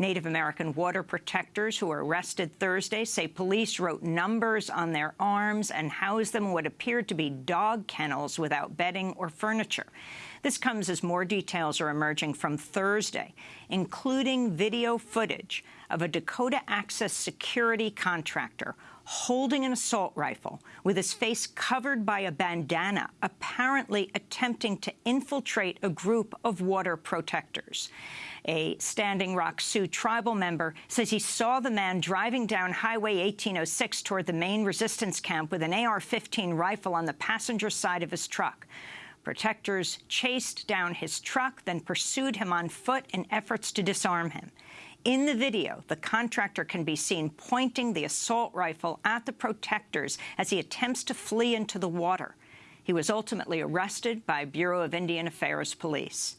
Native American water protectors who were arrested Thursday say police wrote numbers on their arms and housed them in what appeared to be dog kennels without bedding or furniture. This comes as more details are emerging from Thursday, including video footage of a Dakota Access security contractor holding an assault rifle with his face covered by a bandana, apparently attempting to infiltrate a group of water protectors. A Standing Rock Sioux tribal member says he saw the man driving down Highway 1806 toward the main resistance camp with an AR-15 rifle on the passenger side of his truck. Protectors chased down his truck, then pursued him on foot in efforts to disarm him. In the video, the contractor can be seen pointing the assault rifle at the protectors as he attempts to flee into the water. He was ultimately arrested by Bureau of Indian Affairs police.